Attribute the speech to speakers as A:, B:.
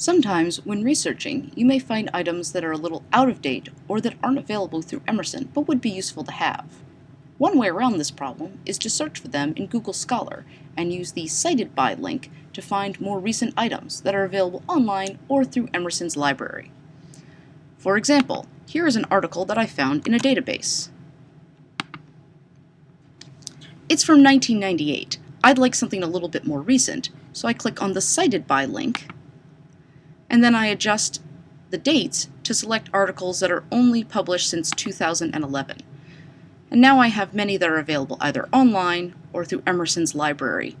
A: Sometimes, when researching, you may find items that are a little out of date or that aren't available through Emerson but would be useful to have. One way around this problem is to search for them in Google Scholar and use the Cited By link to find more recent items that are available online or through Emerson's library. For example, here is an article that I found in a database. It's from 1998. I'd like something a little bit more recent, so I click on the Cited By link and then I adjust the dates to select articles that are only published since 2011. And now I have many that are available either online or through Emerson's library,